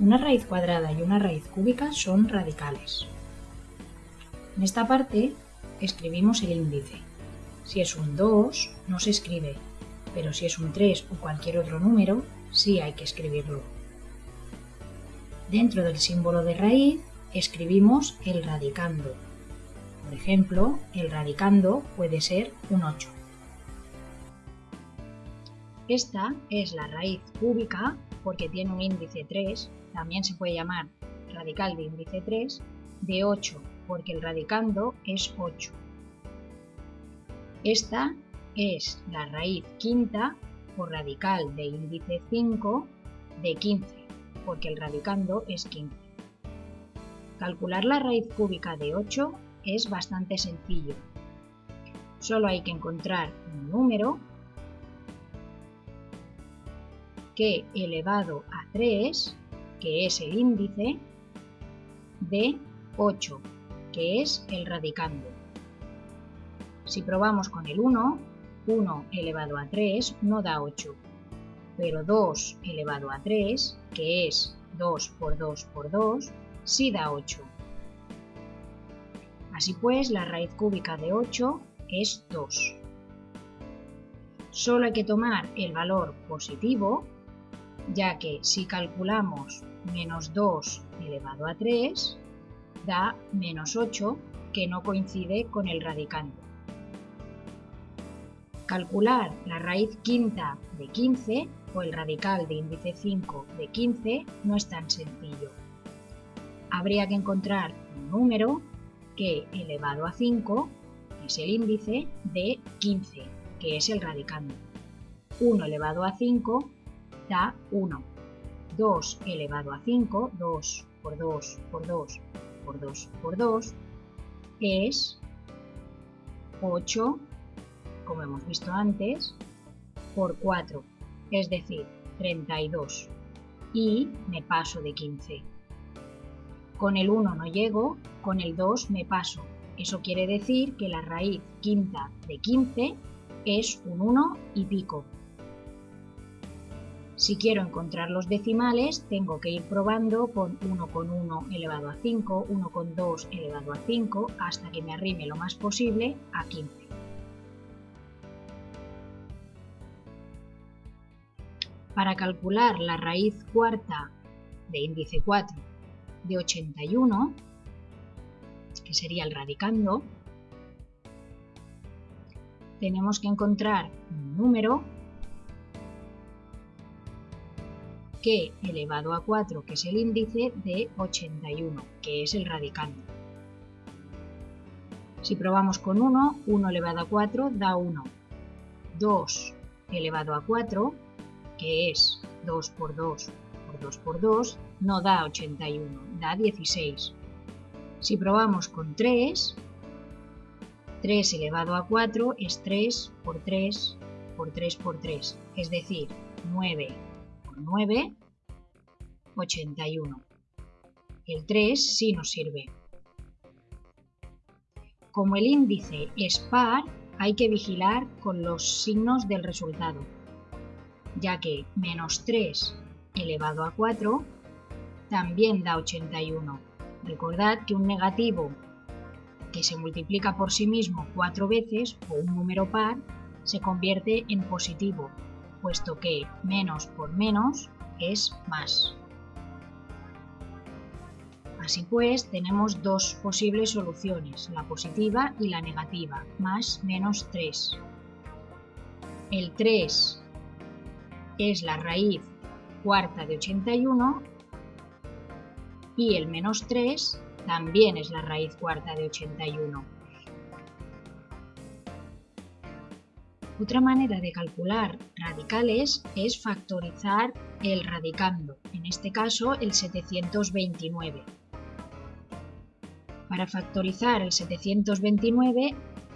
Una raíz cuadrada y una raíz cúbica son radicales. En esta parte escribimos el índice. Si es un 2, no se escribe, pero si es un 3 o cualquier otro número, sí hay que escribirlo. Dentro del símbolo de raíz escribimos el radicando. Por ejemplo, el radicando puede ser un 8. Esta es la raíz cúbica porque tiene un índice 3, también se puede llamar radical de índice 3, de 8 porque el radicando es 8. Esta es la raíz quinta o radical de índice 5 de 15, porque el radicando es 15. Calcular la raíz cúbica de 8 es bastante sencillo. Solo hay que encontrar un número que elevado a 3, que es el índice, de 8, que es el radicando. Si probamos con el 1, 1 elevado a 3 no da 8, pero 2 elevado a 3, que es 2 por 2 por 2, sí da 8. Así pues, la raíz cúbica de 8 es 2. Solo hay que tomar el valor positivo, ya que si calculamos menos 2 elevado a 3, da menos 8, que no coincide con el radicando. Calcular la raíz quinta de 15 o el radical de índice 5 de 15 no es tan sencillo. Habría que encontrar un número que elevado a 5 es el índice de 15, que es el radicando. 1 elevado a 5 da 1. 2 elevado a 5, 2 por 2 por 2 por 2 por 2, es 8 como hemos visto antes, por 4, es decir, 32. Y me paso de 15. Con el 1 no llego, con el 2 me paso. Eso quiere decir que la raíz quinta de 15 es un 1 y pico. Si quiero encontrar los decimales, tengo que ir probando con 1 con 1 elevado a 5, 1 con 2 elevado a 5, hasta que me arrime lo más posible a 15. Para calcular la raíz cuarta de índice 4 de 81, que sería el radicando, tenemos que encontrar un número que elevado a 4, que es el índice, de 81, que es el radicando. Si probamos con 1, 1 elevado a 4 da 1. 2 elevado a 4 que es 2 por 2 por 2 por 2, no da 81, da 16. Si probamos con 3, 3 elevado a 4 es 3 por 3 por 3 por 3, es decir, 9 por 9, 81. El 3 sí nos sirve. Como el índice es par, hay que vigilar con los signos del resultado ya que menos 3 elevado a 4 también da 81. Recordad que un negativo que se multiplica por sí mismo cuatro veces o un número par se convierte en positivo, puesto que menos por menos es más. Así pues, tenemos dos posibles soluciones, la positiva y la negativa, más menos 3. El 3 es la raíz cuarta de 81 y el menos 3 también es la raíz cuarta de 81. Otra manera de calcular radicales es factorizar el radicando, en este caso el 729. Para factorizar el 729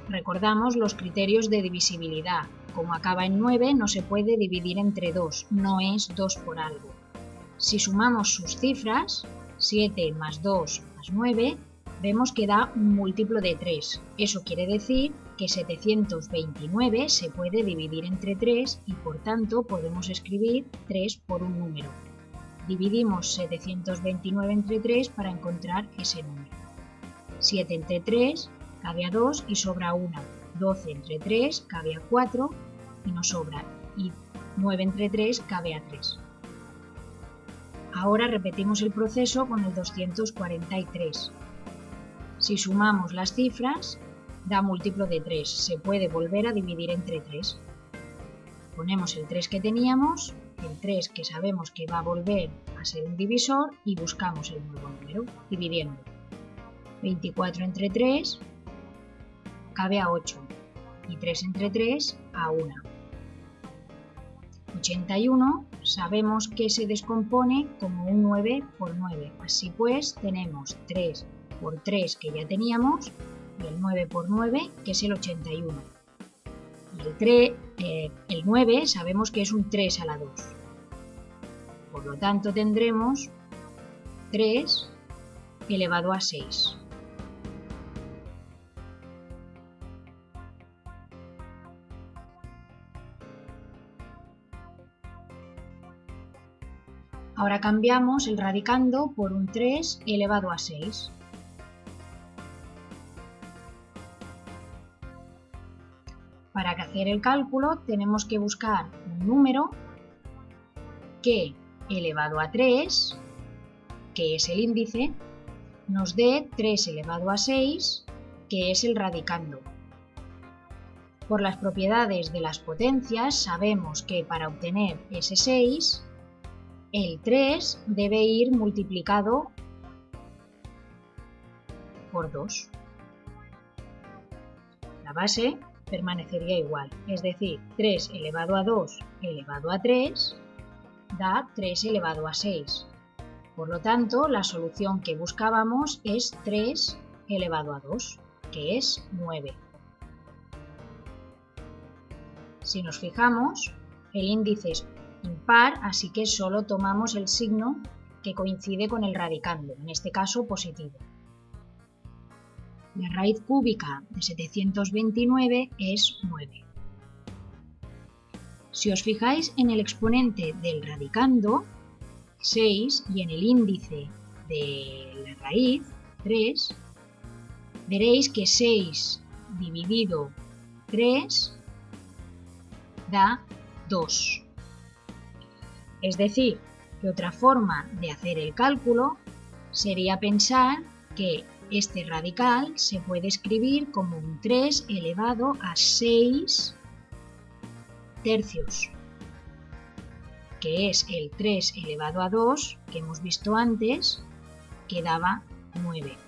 recordamos los criterios de divisibilidad, como acaba en 9, no se puede dividir entre 2, no es 2 por algo. Si sumamos sus cifras, 7 más 2 más 9, vemos que da un múltiplo de 3. Eso quiere decir que 729 se puede dividir entre 3 y por tanto podemos escribir 3 por un número. Dividimos 729 entre 3 para encontrar ese número. 7 entre 3 cabe a 2 y sobra 1. 12 entre 3 cabe a 4 y nos sobra. Y 9 entre 3 cabe a 3. Ahora repetimos el proceso con el 243. Si sumamos las cifras, da múltiplo de 3. Se puede volver a dividir entre 3. Ponemos el 3 que teníamos, el 3 que sabemos que va a volver a ser un divisor y buscamos el nuevo número, dividiendo. 24 entre 3 cabe a 8 y 3 entre 3 a 1. 81 sabemos que se descompone como un 9 por 9. Así pues tenemos 3 por 3 que ya teníamos y el 9 por 9 que es el 81. Y el, 3, eh, el 9 sabemos que es un 3 a la 2. Por lo tanto tendremos 3 elevado a 6. Ahora cambiamos el radicando por un 3 elevado a 6. Para hacer el cálculo tenemos que buscar un número que elevado a 3, que es el índice, nos dé 3 elevado a 6, que es el radicando. Por las propiedades de las potencias sabemos que para obtener ese 6 el 3 debe ir multiplicado por 2. La base permanecería igual, es decir, 3 elevado a 2 elevado a 3 da 3 elevado a 6. Por lo tanto, la solución que buscábamos es 3 elevado a 2, que es 9. Si nos fijamos, el índice es impar, así que solo tomamos el signo que coincide con el radicando, en este caso positivo. La raíz cúbica de 729 es 9. Si os fijáis en el exponente del radicando, 6, y en el índice de la raíz, 3, veréis que 6 dividido 3 da 2. Es decir, que otra forma de hacer el cálculo sería pensar que este radical se puede escribir como un 3 elevado a 6 tercios, que es el 3 elevado a 2 que hemos visto antes, que daba 9.